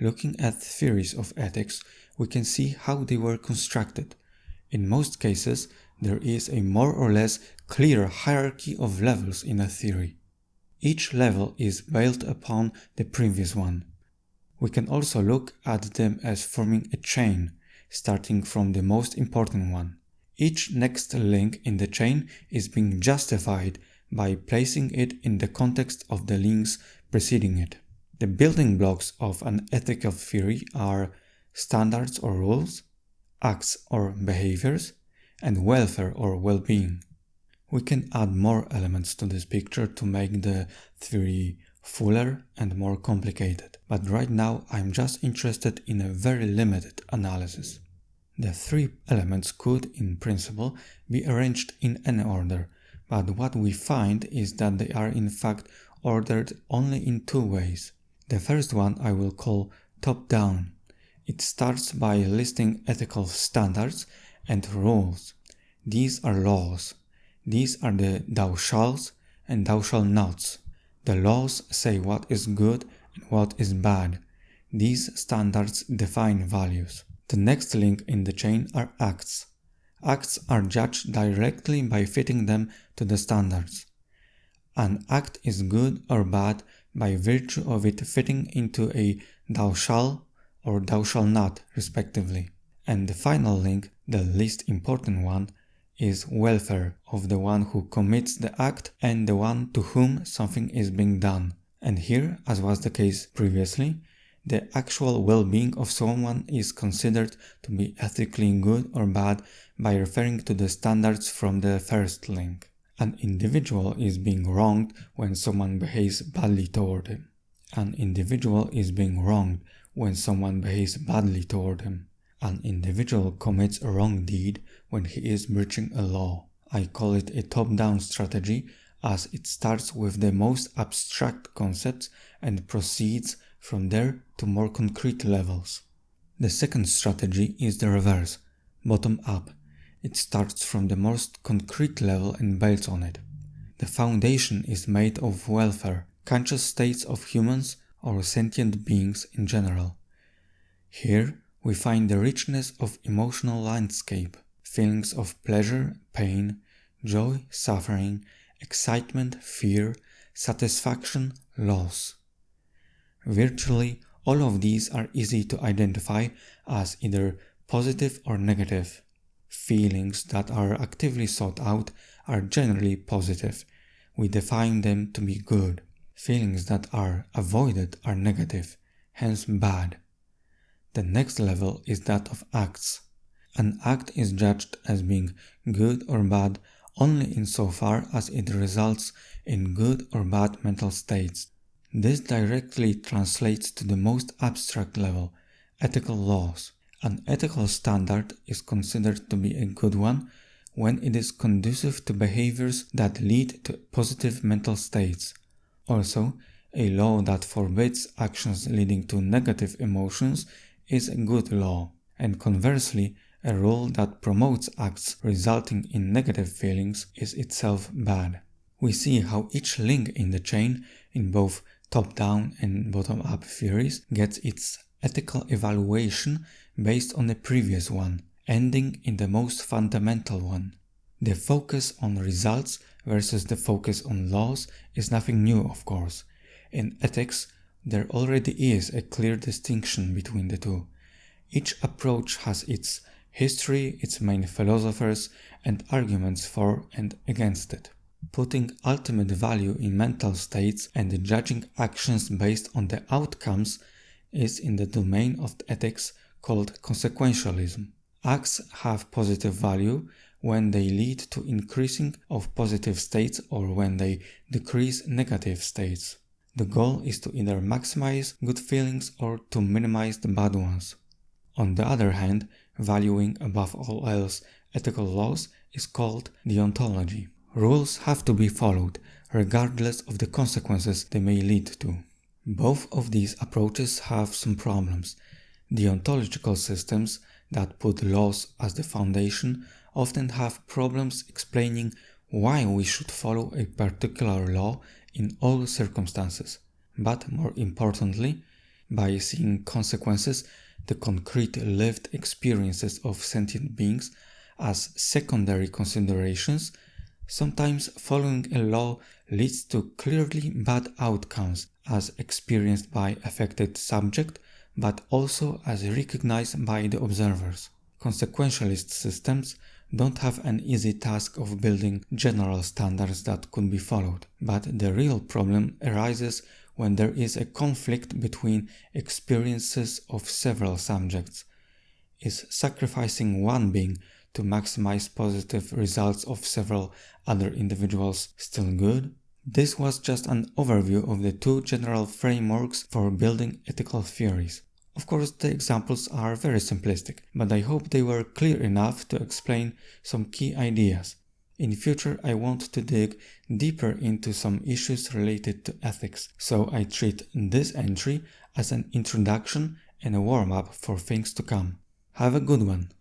Looking at theories of ethics, we can see how they were constructed. In most cases, there is a more or less clear hierarchy of levels in a theory. Each level is built upon the previous one. We can also look at them as forming a chain, starting from the most important one. Each next link in the chain is being justified by placing it in the context of the links preceding it. The building blocks of an ethical theory are standards or rules, acts or behaviors, and welfare or well-being. We can add more elements to this picture to make the theory fuller and more complicated, but right now I'm just interested in a very limited analysis. The three elements could, in principle, be arranged in any order, but what we find is that they are in fact ordered only in two ways. The first one I will call top-down. It starts by listing ethical standards and rules. These are laws. These are the thou shalls and thou shalt nots. The laws say what is good and what is bad. These standards define values. The next link in the chain are acts. Acts are judged directly by fitting them to the standards. An act is good or bad by virtue of it fitting into a thou shall or thou shall not respectively. And the final link, the least important one, is welfare of the one who commits the act and the one to whom something is being done. And here, as was the case previously, the actual well-being of someone is considered to be ethically good or bad by referring to the standards from the first link. An individual is being wronged when someone behaves badly toward him. An individual is being wronged when someone behaves badly toward him. An individual commits a wrong deed when he is breaching a law. I call it a top-down strategy as it starts with the most abstract concepts and proceeds from there to more concrete levels. The second strategy is the reverse, bottom up. It starts from the most concrete level and builds on it. The foundation is made of welfare, conscious states of humans or sentient beings in general. Here we find the richness of emotional landscape, feelings of pleasure, pain, joy, suffering, excitement, fear, satisfaction, loss. Virtually all of these are easy to identify as either positive or negative. Feelings that are actively sought out are generally positive. We define them to be good. Feelings that are avoided are negative, hence bad. The next level is that of acts. An act is judged as being good or bad only insofar as it results in good or bad mental states. This directly translates to the most abstract level, ethical laws. An ethical standard is considered to be a good one when it is conducive to behaviors that lead to positive mental states. Also, a law that forbids actions leading to negative emotions is a good law, and conversely, a rule that promotes acts resulting in negative feelings is itself bad. We see how each link in the chain in both top-down and bottom-up theories gets its ethical evaluation based on the previous one, ending in the most fundamental one. The focus on results versus the focus on laws is nothing new, of course. In ethics, there already is a clear distinction between the two. Each approach has its history, its main philosophers, and arguments for and against it. Putting ultimate value in mental states and judging actions based on the outcomes is in the domain of ethics called consequentialism. Acts have positive value when they lead to increasing of positive states or when they decrease negative states. The goal is to either maximize good feelings or to minimize the bad ones. On the other hand, valuing above all else ethical laws is called deontology. Rules have to be followed, regardless of the consequences they may lead to. Both of these approaches have some problems. Deontological systems that put laws as the foundation often have problems explaining why we should follow a particular law in all circumstances. But more importantly, by seeing consequences, the concrete lived experiences of sentient beings, as secondary considerations, sometimes following a law leads to clearly bad outcomes as experienced by affected subject, but also as recognized by the observers. Consequentialist systems don't have an easy task of building general standards that could be followed, but the real problem arises when there is a conflict between experiences of several subjects. Is sacrificing one being to maximize positive results of several other individuals still good? This was just an overview of the two general frameworks for building ethical theories. Of course, the examples are very simplistic, but I hope they were clear enough to explain some key ideas. In future, I want to dig deeper into some issues related to ethics, so I treat this entry as an introduction and a warm-up for things to come. Have a good one!